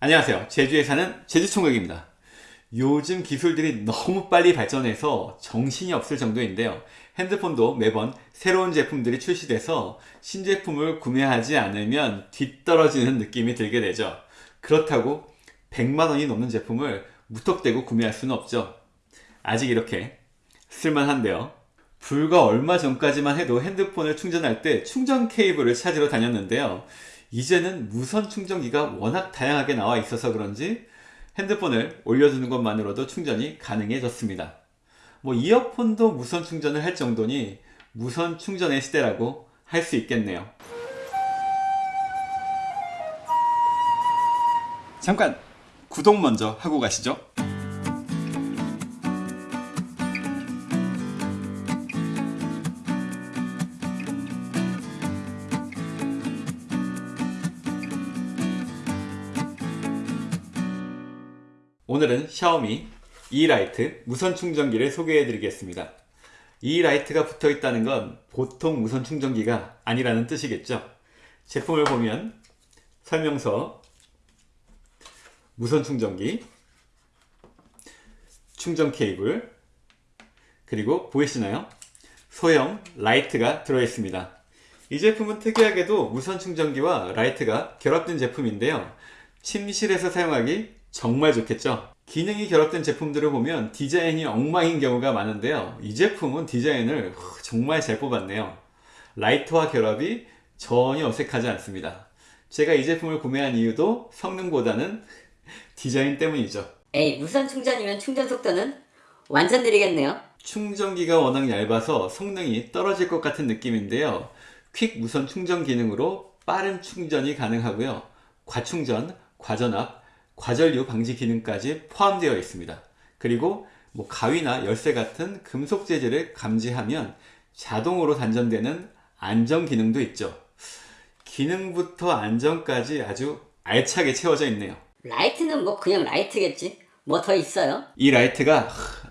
안녕하세요. 제주에 사는 제주총각입니다. 요즘 기술들이 너무 빨리 발전해서 정신이 없을 정도인데요. 핸드폰도 매번 새로운 제품들이 출시돼서 신제품을 구매하지 않으면 뒤떨어지는 느낌이 들게 되죠. 그렇다고 100만원이 넘는 제품을 무턱대고 구매할 수는 없죠. 아직 이렇게 쓸만한데요. 불과 얼마 전까지만 해도 핸드폰을 충전할 때 충전 케이블을 찾으러 다녔는데요 이제는 무선 충전기가 워낙 다양하게 나와 있어서 그런지 핸드폰을 올려두는 것만으로도 충전이 가능해졌습니다. 뭐 이어폰도 무선 충전을 할 정도니 무선 충전의 시대라고 할 수 있겠네요. 잠깐 구독 먼저 하고 가시죠. 오늘은 샤오미 이라이트 무선 충전기를 소개해 드리겠습니다. 이 라이트가 붙어 있다는 건 보통 무선 충전기가 아니라는 뜻이겠죠. 제품을 보면 설명서 무선 충전기 충전 케이블 그리고 보이시나요? 소형 라이트가 들어 있습니다. 이 제품은 특이하게도 무선 충전기와 라이트가 결합된 제품인데요. 침실에서 사용하기 정말 좋겠죠? 기능이 결합된 제품들을 보면 디자인이 엉망인 경우가 많은데요. 이 제품은 디자인을 정말 잘 뽑았네요. 라이트와 결합이 전혀 어색하지 않습니다. 제가 이 제품을 구매한 이유도 성능보다는 디자인 때문이죠. 에이 무선 충전이면 충전 속도는 완전 느리겠네요. 충전기가 워낙 얇아서 성능이 떨어질 것 같은 느낌인데요. 퀵 무선 충전 기능으로 빠른 충전이 가능하고요. 과충전, 과전압, 과전류 방지 기능까지 포함되어 있습니다. 그리고 뭐 가위나 열쇠 같은 금속 재질을 감지하면 자동으로 단전되는 안전 기능도 있죠. 기능부터 안전까지 아주 알차게 채워져 있네요. 라이트는 뭐 그냥 라이트겠지. 뭐 더 있어요? 이 라이트가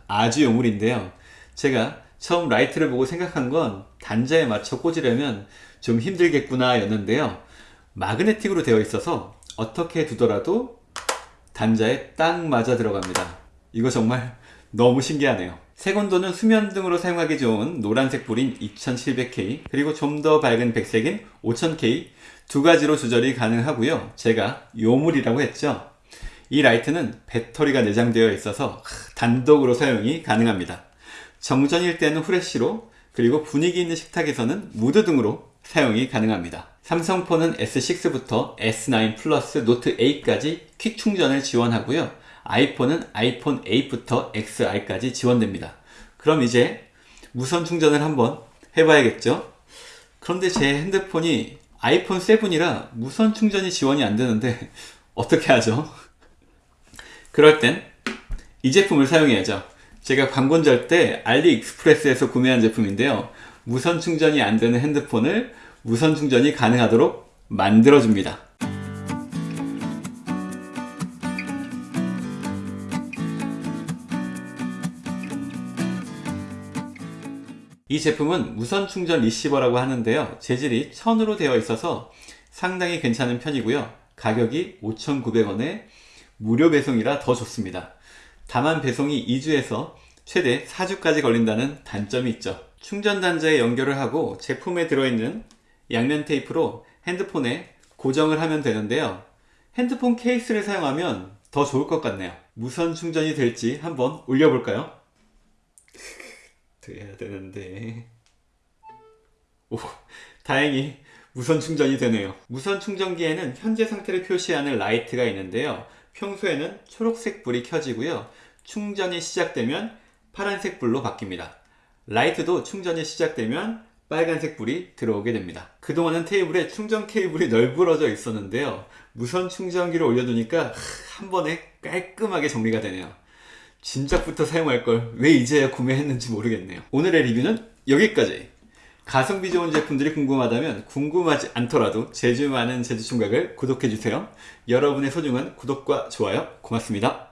아주 요물인데요. 제가 처음 라이트를 보고 생각한 건 단자에 맞춰 꽂으려면 좀 힘들겠구나 였는데요. 마그네틱으로 되어 있어서 어떻게 두더라도 단자에 딱 맞아 들어갑니다. 이거 정말 너무 신기하네요. 색온도는 수면 등으로 사용하기 좋은 노란색 불인 2700K 그리고 좀 더 밝은 백색인 5000K 두 가지로 조절이 가능하고요. 제가 요물이라고 했죠. 이 라이트는 배터리가 내장되어 있어서 단독으로 사용이 가능합니다. 정전일 때는 후레쉬로 그리고 분위기 있는 식탁에서는 무드 등으로 사용이 가능합니다. 삼성폰은 S6부터 S9 플러스 노트 8까지 퀵 충전을 지원하고요. 아이폰은 아이폰 8부터 XR까지 지원됩니다. 그럼 이제 무선 충전을 한번 해봐야겠죠? 그런데 제 핸드폰이 아이폰 7이라 무선 충전이 지원이 안 되는데 어떻게 하죠? 그럴 땐 이 제품을 사용해야죠. 제가 광고절 때 알리익스프레스에서 구매한 제품인데요. 무선 충전이 안 되는 핸드폰을 무선 충전이 가능하도록 만들어줍니다. 이 제품은 무선 충전 리시버라고 하는데요. 재질이 천으로 되어 있어서 상당히 괜찮은 편이고요. 가격이 5,900원에 무료 배송이라 더 좋습니다. 다만 배송이 2주에서 최대 4주까지 걸린다는 단점이 있죠. 충전 단자에 연결을 하고 제품에 들어있는 양면 테이프로 핸드폰에 고정을 하면 되는데요. 핸드폰 케이스를 사용하면 더 좋을 것 같네요. 무선 충전이 될지 한번 올려볼까요? 돼야 되는데. 오 다행히 무선 충전이 되네요. 무선 충전기에는 현재 상태를 표시하는 라이트가 있는데요. 평소에는 초록색 불이 켜지고요. 충전이 시작되면 파란색 불로 바뀝니다. 라이트도 충전이 시작되면 빨간색 불이 들어오게 됩니다. 그동안은 테이블에 충전 케이블이 널브러져 있었는데요. 무선 충전기를 올려두니까 한 번에 깔끔하게 정리가 되네요. 진작부터 사용할 걸 왜 이제야 구매했는지 모르겠네요. 오늘의 리뷰는 여기까지! 가성비 좋은 제품들이 궁금하다면 궁금하지 않더라도 제주 많은 제주총각을 구독해주세요. 여러분의 소중한 구독과 좋아요 고맙습니다.